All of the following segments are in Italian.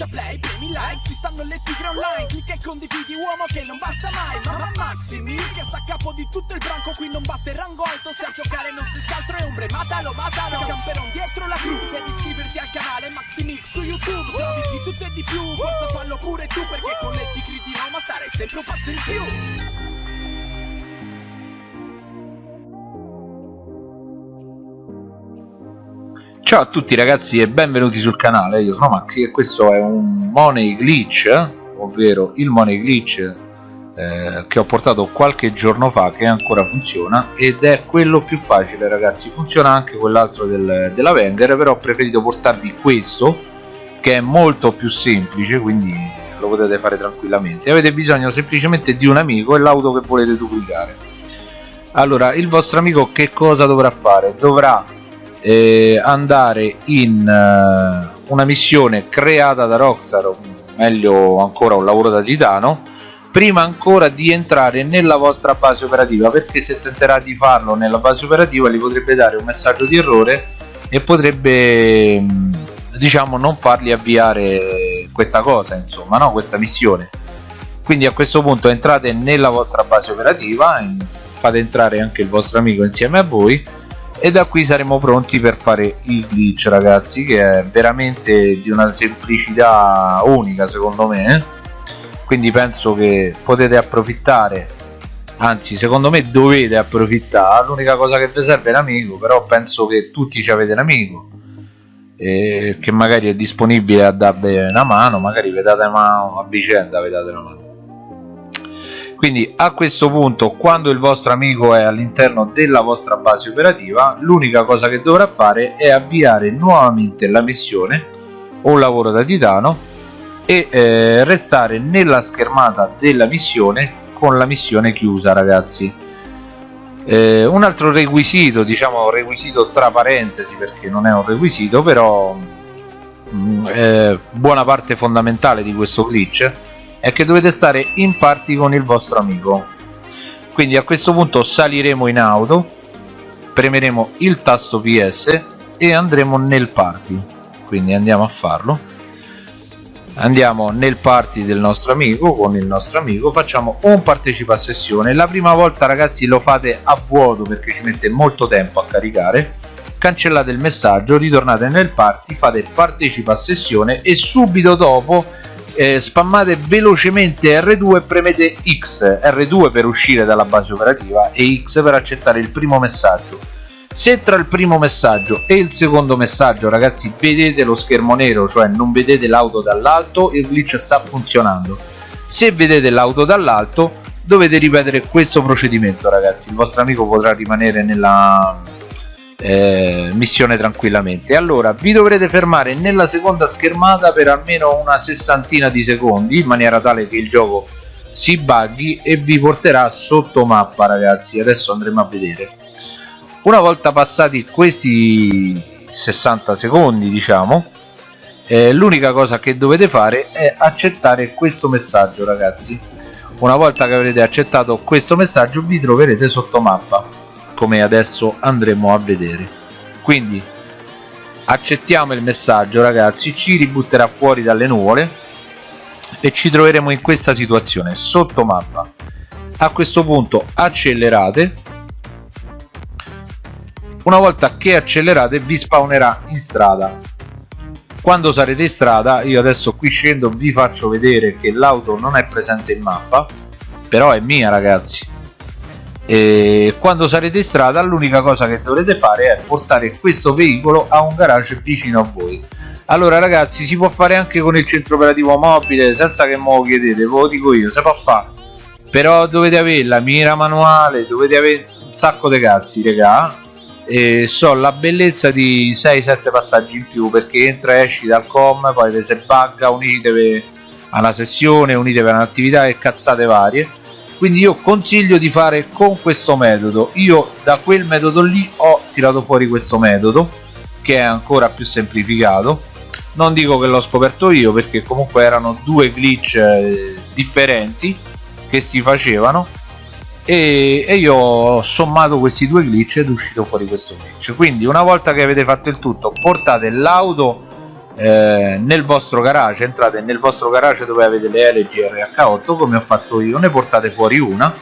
schiaccia play, premi like Ci stanno le tigre online Clicca e condividi uomo che non basta mai Mamma Maximi che sta a capo di tutto il branco Qui non basta il rango alto Se a giocare non si altro è ombre Matalo, matalo Camperon dietro la crew Devi iscriverti al canale Maximix su YouTube Se di tutto e di più Forza fallo pure tu Perché con le tigre di Roma stare sempre un passo in più Ciao a tutti ragazzi e benvenuti sul canale, io sono Maxi e questo è un Money Glitch, ovvero il Money Glitch eh, che ho portato qualche giorno fa che ancora funziona ed è quello più facile ragazzi, funziona anche quell'altro del, della Wenger però ho preferito portarvi questo che è molto più semplice quindi lo potete fare tranquillamente. Avete bisogno semplicemente di un amico e l'auto che volete duplicare. Allora il vostro amico che cosa dovrà fare? dovrà eh, andare in uh, una missione creata da Rockstar o meglio ancora un lavoro da titano prima ancora di entrare nella vostra base operativa perché se tenterà di farlo nella base operativa gli potrebbe dare un messaggio di errore e potrebbe mm, diciamo non fargli avviare questa cosa insomma no? Questa missione. Quindi a questo punto entrate nella vostra base operativa fate entrare anche il vostro amico insieme a voi e da qui saremo pronti per fare il glitch ragazzi che è veramente di una semplicità unica secondo me eh. quindi penso che potete approfittare. Anzi secondo me dovete approfittare. L'unica cosa che vi serve è l'amico però penso che tutti ci avete l'amico che magari è disponibile a darvi una mano magari vi date mano a vicenda vi date una mano quindi a questo punto quando il vostro amico è all'interno della vostra base operativa l'unica cosa che dovrà fare è avviare nuovamente la missione o lavoro da titano e eh, restare nella schermata della missione con la missione chiusa ragazzi. Eh, un altro requisito diciamo requisito tra parentesi perché non è un requisito però mh, mm, eh, buona parte fondamentale di questo glitch è che dovete stare in party con il vostro amico. Quindi a questo punto saliremo in auto premeremo il tasto PS e andremo nel party. Quindi andiamo a farlo. Andiamo nel party del nostro amico con il nostro amico facciamo un partecipa sessione. La prima volta ragazzi lo fate a vuoto perché ci mette molto tempo a caricare. Cancellate il messaggio ritornate nel party fate partecipa sessione e subito dopo eh, spammate velocemente R2 e premete X. R2 per uscire dalla base operativa e X per accettare il primo messaggio. Se tra il primo messaggio e il secondo messaggio ragazzi vedete lo schermo nero cioè non vedete l'auto dall'alto il glitch sta funzionando. Se vedete l'auto dall'alto dovete ripetere questo procedimento ragazzi. Il vostro amico potrà rimanere nella eh, missione tranquillamente. Allora vi dovrete fermare nella seconda schermata per almeno una sessantina di secondi in maniera tale che il gioco si buggi e vi porterà sotto mappa ragazzi. Adesso andremo a vedere. Una volta passati questi 60 secondi diciamo eh, l'unica cosa che dovete fare è accettare questo messaggio ragazzi. Una volta che avrete accettato questo messaggio vi troverete sotto mappa come adesso andremo a vedere. Quindi accettiamo il messaggio ragazzi ci ributterà fuori dalle nuvole e ci troveremo in questa situazione sotto mappa. A questo punto accelerate. Una volta che accelerate vi spawnerà in strada. Quando sarete in strada io adesso qui scendo vi faccio vedere che l'auto non è presente in mappa però è mia ragazzi e quando sarete in strada l'unica cosa che dovrete fare è portare questo veicolo a un garage vicino a voi. Allora ragazzi si può fare anche con il centro operativo mobile senza che me lo chiedete ve lo dico io si può fare però dovete avere la mira manuale dovete avere un sacco di cazzi regà e so la bellezza di 6-7 passaggi in più perché entra e esci dal com poi se bugga unitevi a una sessione unitevi a un'attività e cazzate varie quindi io consiglio di fare con questo metodo. Io da quel metodo lì ho tirato fuori questo metodo che è ancora più semplificato. Non dico che l'ho scoperto io perché comunque erano due glitch eh, differenti che si facevano. E, e, io ho sommato questi due glitch ed è uscito fuori questo glitch. Quindi una volta che avete fatto il tutto portate l'auto eh, nel vostro garage entrate nel vostro garage dove avete le LG RH8 come ho fatto io ne portate fuori una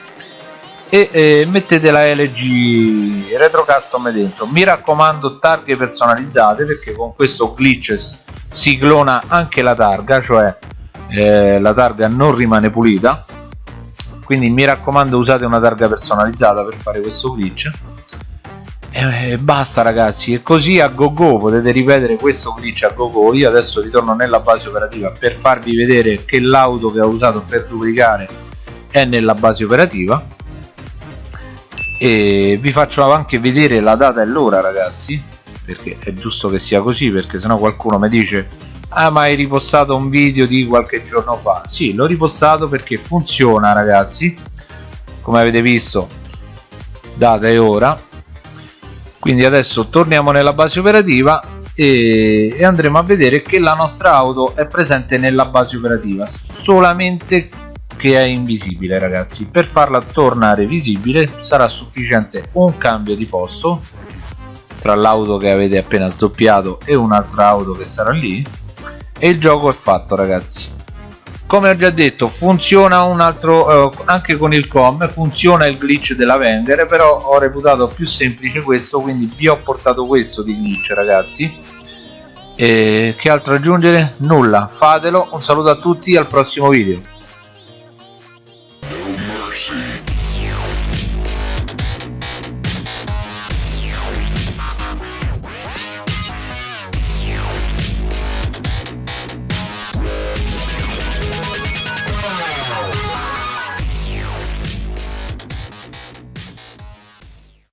e eh, mettete la LG retro custom dentro. Mi raccomando targhe personalizzate perché con questo glitch si clona anche la targa cioè eh, la targa non rimane pulita. Quindi mi raccomando usate una targa personalizzata per fare questo glitch e basta ragazzi e così a go go potete ripetere questo glitch a go go io adesso ritorno nella base operativa per farvi vedere che l'auto che ho usato per duplicare è nella base operativa. E vi faccio anche vedere la data e l'ora ragazzi perché è giusto che sia così perché sennò qualcuno mi dice ah ma hai ripostato un video di qualche giorno fa? Sì l'ho ripostato perché funziona ragazzi. Come avete visto data e ora quindi adesso torniamo nella base operativa e, e, andremo a vedere che la nostra auto è presente nella base operativa. Solamente che è invisibile ragazzi. Per farla tornare visibile sarà sufficiente un cambio di posto tra l'auto che avete appena sdoppiato e un'altra auto che sarà lì. E il gioco è fatto ragazzi come ho già detto funziona un altro eh, anche con il com funziona il glitch della Wenger però ho reputato più semplice questo quindi vi ho portato questo di glitch ragazzi. E che altro aggiungere? Nulla. Fatelo. Un saluto a tutti al prossimo video